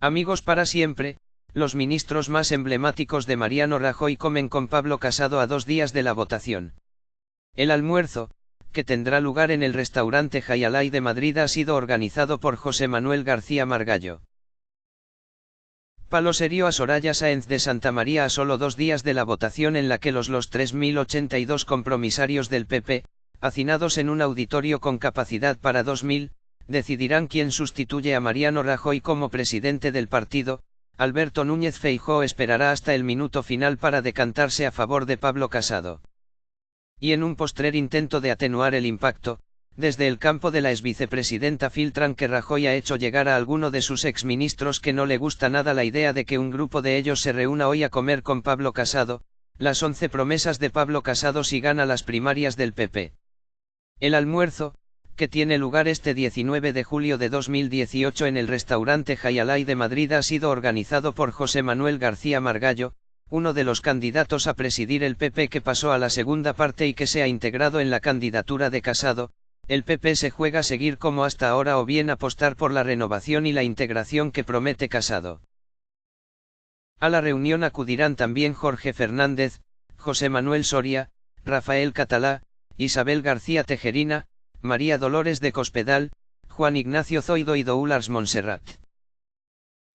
Amigos para siempre, los ministros más emblemáticos de Mariano Rajoy comen con Pablo Casado a dos días de la votación. El almuerzo, que tendrá lugar en el restaurante Jayalay de Madrid ha sido organizado por José Manuel García Margallo. Palo serio a Soraya Sáenz de Santa María a solo dos días de la votación en la que los los 3.082 compromisarios del PP, hacinados en un auditorio con capacidad para 2.000, decidirán quién sustituye a Mariano Rajoy como presidente del partido, Alberto Núñez Feijó esperará hasta el minuto final para decantarse a favor de Pablo Casado. Y en un postrer intento de atenuar el impacto, desde el campo de la exvicepresidenta filtran que Rajoy ha hecho llegar a alguno de sus exministros que no le gusta nada la idea de que un grupo de ellos se reúna hoy a comer con Pablo Casado, las once promesas de Pablo Casado si gana las primarias del PP. El almuerzo, que tiene lugar este 19 de julio de 2018 en el restaurante Jayalay de Madrid ha sido organizado por José Manuel García Margallo, uno de los candidatos a presidir el PP que pasó a la segunda parte y que se ha integrado en la candidatura de Casado, el PP se juega seguir como hasta ahora o bien apostar por la renovación y la integración que promete Casado. A la reunión acudirán también Jorge Fernández, José Manuel Soria, Rafael Catalá, Isabel García Tejerina, María Dolores de Cospedal, Juan Ignacio Zoido y Doulars Monserrat.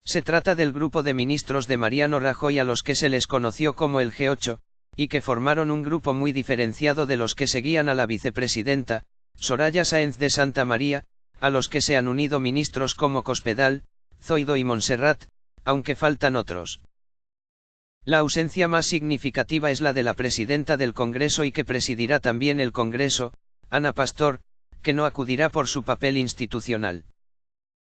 Se trata del grupo de ministros de Mariano Rajoy a los que se les conoció como el G8, y que formaron un grupo muy diferenciado de los que seguían a la vicepresidenta, Soraya Sáenz de Santa María, a los que se han unido ministros como Cospedal, Zoido y Montserrat, aunque faltan otros. La ausencia más significativa es la de la presidenta del Congreso y que presidirá también el Congreso, Ana Pastor, que no acudirá por su papel institucional.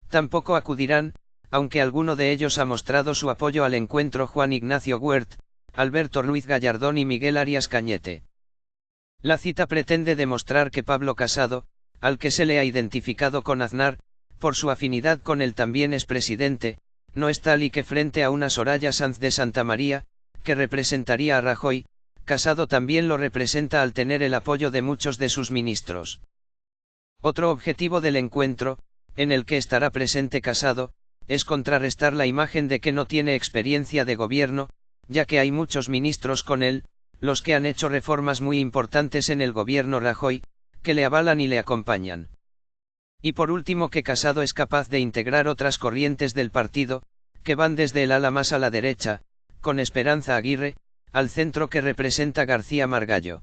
Tampoco acudirán, aunque alguno de ellos ha mostrado su apoyo al encuentro Juan Ignacio Huert, Alberto Ruiz Gallardón y Miguel Arias Cañete. La cita pretende demostrar que Pablo Casado, al que se le ha identificado con Aznar, por su afinidad con el también expresidente, no es tal y que frente a una Soraya Sanz de Santa María, que representaría a Rajoy, Casado también lo representa al tener el apoyo de muchos de sus ministros. Otro objetivo del encuentro, en el que estará presente Casado, es contrarrestar la imagen de que no tiene experiencia de gobierno, ya que hay muchos ministros con él, los que han hecho reformas muy importantes en el gobierno Rajoy, que le avalan y le acompañan. Y por último que Casado es capaz de integrar otras corrientes del partido, que van desde el ala más a la derecha, con Esperanza Aguirre, al centro que representa García Margallo.